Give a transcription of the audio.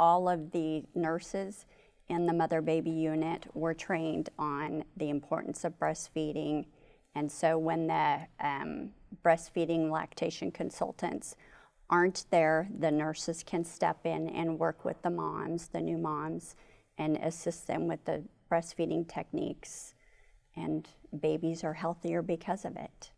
all of the nurses in the mother-baby unit were trained on the importance of breastfeeding. And so when the um, breastfeeding lactation consultants aren't there, the nurses can step in and work with the moms, the new moms, and assist them with the breastfeeding techniques. And babies are healthier because of it.